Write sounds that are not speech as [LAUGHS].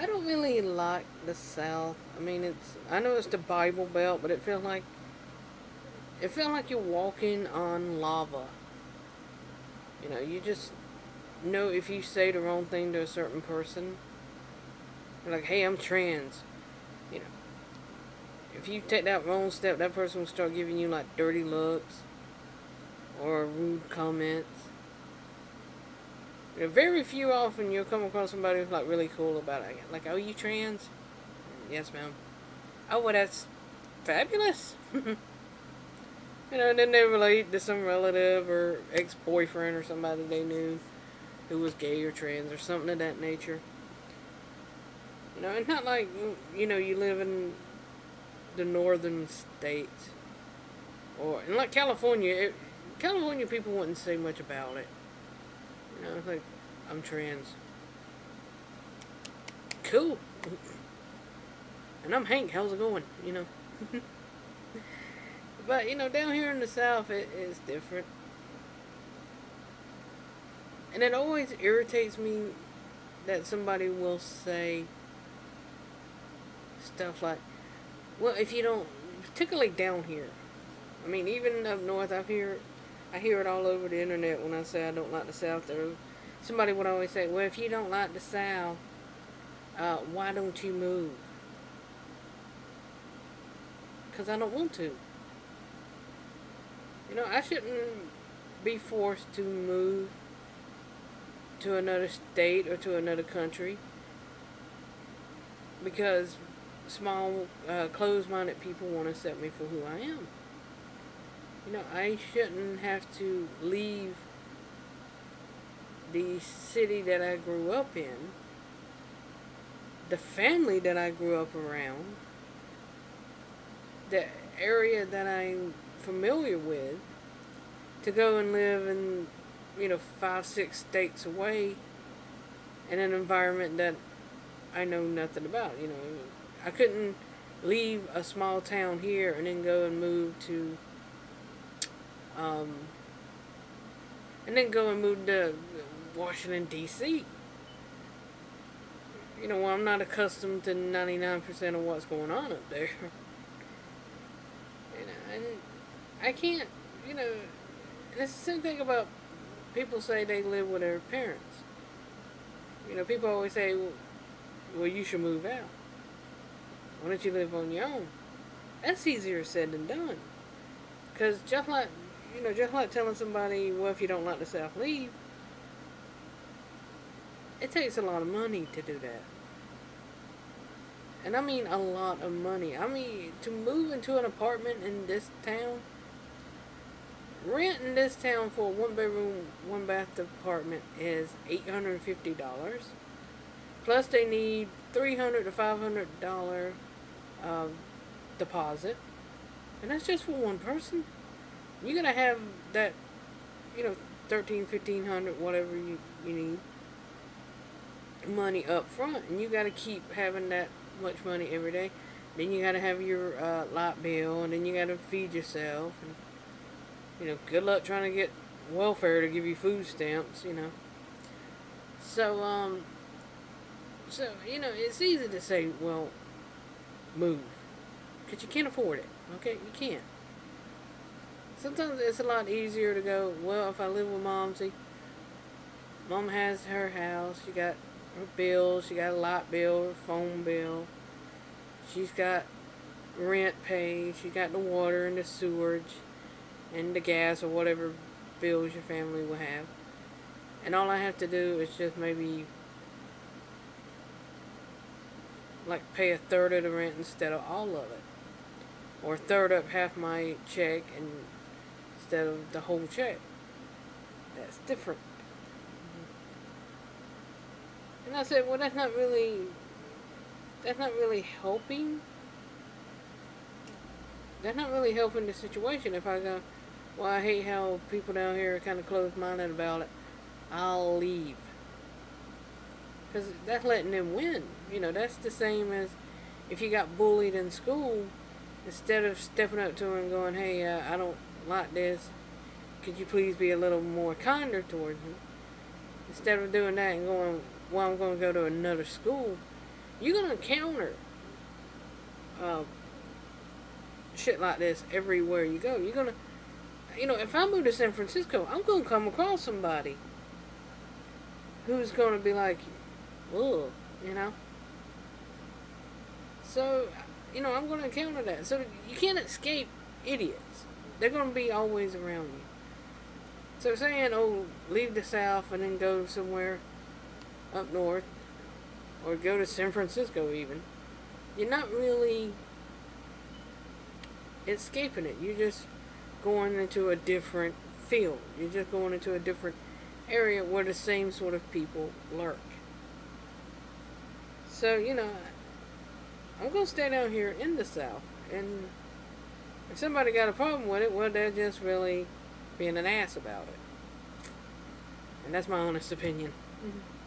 I don't really like the South. I mean, it's I know it's the Bible Belt, but it feels like it feels like you're walking on lava. You know, you just know if you say the wrong thing to a certain person, you're like, "Hey, I'm trans," you know. If you take that wrong step, that person will start giving you like dirty looks or rude comments. Very few often you'll come across somebody who's like really cool about it. Like, oh, you trans? Yes, ma'am. Oh, well, that's fabulous. [LAUGHS] you know, and then they relate to some relative or ex-boyfriend or somebody they knew who was gay or trans or something of that nature. You know, it's not like, you know, you live in the northern states. Or, and like California, it, California people wouldn't say much about it. Like, I'm trans. Cool. And I'm Hank, how's it going? You know. [LAUGHS] but, you know, down here in the South, it is different. And it always irritates me that somebody will say stuff like, well, if you don't, particularly down here. I mean, even up north, I hear, I hear it all over the internet when I say I don't like the South. There, somebody would always say, well, if you don't like the South, uh, why don't you move? Because I don't want to. You know, I shouldn't be forced to move to another state or to another country because small, uh, closed-minded people want to set me for who I am. You know, I shouldn't have to leave the city that I grew up in, the family that I grew up around, the area that I'm familiar with, to go and live in, you know, five, six states away in an environment that I know nothing about, you know. I couldn't leave a small town here and then go and move to um, and then go and move to Washington D.C. You know, I'm not accustomed to 99% of what's going on up there. And I can't, you know, it's the same thing about people say they live with their parents. You know, people always say, well, you should move out. Why don't you live on your own? That's easier said than done. Because just like, you know, just like telling somebody, well, if you don't like the South, leave. It takes a lot of money to do that. And I mean a lot of money. I mean, to move into an apartment in this town, rent in this town for a one bedroom, one bath apartment is $850. Plus they need 300 to $500 uh, deposit. And that's just for one person. You're going to have that, you know, 13, 1500 whatever you, you need money up front. And you got to keep having that much money every day. Then you got to have your uh, light bill. And then you got to feed yourself. And, you know, good luck trying to get welfare to give you food stamps, you know. So, um, so, you know, it's easy to say, well, move. Because you can't afford it. Okay? You can't. Sometimes it's a lot easier to go, well, if I live with mom, see, mom has her house, she got her bills, she got a light bill, her phone bill, she's got rent paid, she got the water and the sewage, and the gas or whatever bills your family will have. And all I have to do is just maybe like pay a third of the rent instead of all of it. Or third up half my check and instead of the whole check. That's different. And I said, well, that's not really, that's not really helping. That's not really helping the situation. If I go, well, I hate how people down here are kind of closed-minded about it. I'll leave. Because that's letting them win. You know, that's the same as if you got bullied in school, instead of stepping up to them and going, hey, uh, I don't like this, could you please be a little more kinder towards me? Instead of doing that and going, well, I'm going to go to another school, you're gonna encounter uh, shit like this everywhere you go. You're gonna, you know, if I move to San Francisco, I'm gonna come across somebody who's gonna be like, ugh, you know. So, you know, I'm gonna encounter that. So you can't escape idiots. They're gonna be always around you. So saying, oh, leave the South and then go somewhere up north, or go to San Francisco even, you're not really escaping it. You're just going into a different field. You're just going into a different area where the same sort of people lurk. So, you know, I'm going to stay down here in the South. And if somebody got a problem with it, well, they're just really being an ass about it. And that's my honest opinion. Mhm.